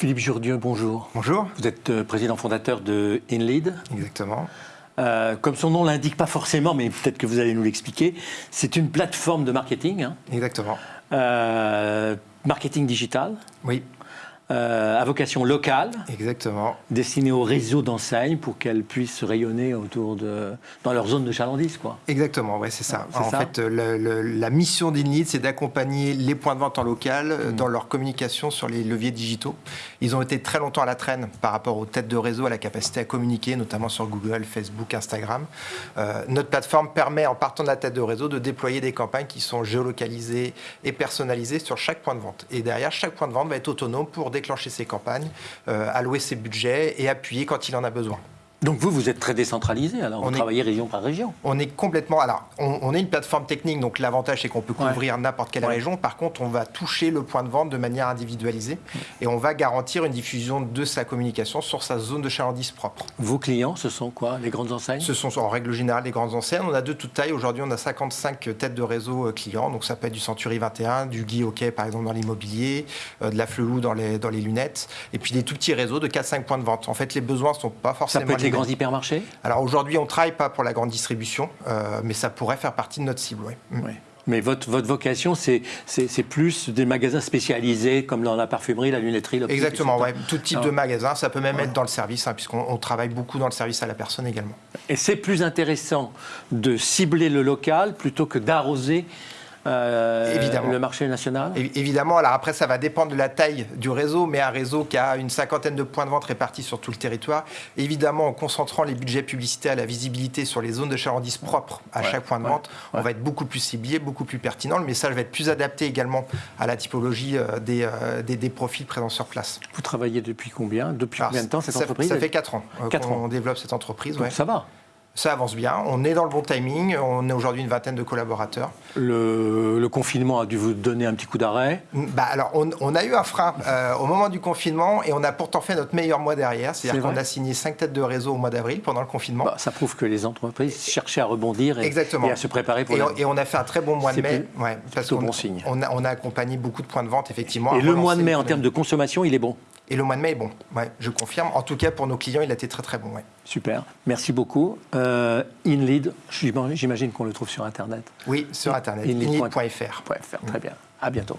Philippe Jourdieu, bonjour. Bonjour. Vous êtes euh, président fondateur de InLead. Exactement. Euh, comme son nom l'indique pas forcément, mais peut-être que vous allez nous l'expliquer, c'est une plateforme de marketing. hein. Exactement. Euh, marketing digital, Oui, euh, à vocation locale, exactement. destinée au réseau d'enseignes pour qu'elles puissent rayonner autour de, dans leur zone de chalandise. Quoi. Exactement, ouais, c'est ça. En ça. fait, le- le- la mission d'Inlead, c'est d'accompagner les points de vente en local Mm. euh, dans leur communication sur les leviers digitaux. Ils ont été très longtemps à la traîne par rapport aux têtes de réseau, à la capacité à communiquer, notamment sur Google, Facebook, Instagram. Euh, notre plateforme permet, en partant de la tête de réseau, de déployer des campagnes qui sont géolocalisées et personnalisées sur chaque point de vente. Et derrière, chaque point de vente va être autonome pour déclencher ses campagnes, euh, allouer ses budgets et appuyer quand il en a besoin. Donc vous, vous êtes très décentralisé, alors vous On est- travaillez région par région. On est complètement. Alors, on, on est une plateforme technique, donc l'avantage c'est qu'on peut Ouais. couvrir n'importe quelle Ouais. région. Par contre, on va toucher le point de vente de manière individualisée et on va garantir une diffusion de sa communication sur sa zone de chalandise propre. Vos clients, ce sont quoi Les grandes enseignes? Ce sont en règle générale les grandes enseignes. On a de toute taille. Aujourd'hui, on a 55 têtes de réseau euh, clients. Donc, ça peut être du Century 21, du Guy Hockey, par exemple, dans l'immobilier, euh, de la Flelou dans les, dans les lunettes, et puis des tout petits réseaux de 4-5 points de vente. En fait, les besoins ne sont pas Ça forcément peut être les mêmes. grands hypermarchés? Alors, aujourd'hui, on ne travaille pas pour la grande distribution, euh, mais ça pourrait faire partie de notre cible. oui. Mm. Oui. Mais votre, votre vocation, c'est plus des magasins spécialisés, comme dans la parfumerie, la lunetterie, l'optique, Exactement, ouais. tout type Ah de magasin. Ça peut même être dans le service, hein, puisqu'on on travaille beaucoup dans le service à la personne également. Et c'est plus intéressant de cibler le local plutôt que d'arroser euh, Évidemment. le marché national Évidemment, alors après, ça va dépendre de la taille du réseau, mais un réseau qui a une cinquantaine de points de vente répartis sur tout le territoire, évidemment, en concentrant les budgets publicitaires la visibilité sur les zones de chalandise propres à Ouais, chaque point de ouais, vente, on va être beaucoup plus ciblé, beaucoup plus pertinent. Le message va être plus adapté également à la typologie euh, des, euh, des, des profils présents sur place. Vous travaillez depuis combien? Depuis Alors, combien de temps cette ça, entreprise? Ça fait 4 ans euh, Quatre qu'on ans. développe cette entreprise. Donc ça va. Ça avance bien, on est dans le bon timing, on est aujourd'hui une vingtaine de collaborateurs. Le, le confinement a dû vous donner un petit coup d'arrêt? Bah alors, on, on a eu un frein euh, au moment du confinement et on a pourtant fait notre meilleur mois derrière. C'est-à-dire C'est qu'on a signé cinq têtes de réseau au mois d'avril pendant le confinement. Bah, ça prouve que les entreprises cherchaient à rebondir et, à se préparer pour et, on, et on a fait un très bon mois de mai. plus- Ouais, parce plutôt qu'on bon signe. On a, on a accompagné beaucoup de points de vente, effectivement. Et le mois de mai, en termes de consommation, il est bon? Et le mois de mai est bon, ouais, je confirme. En tout cas, pour nos clients, il a été très très bon. ouais. Super, merci beaucoup. Euh, InLead, j'im- j'imagine qu'on le trouve sur Internet. Oui, sur Internet, Inlead.fr. .fr, Très bien, à bientôt.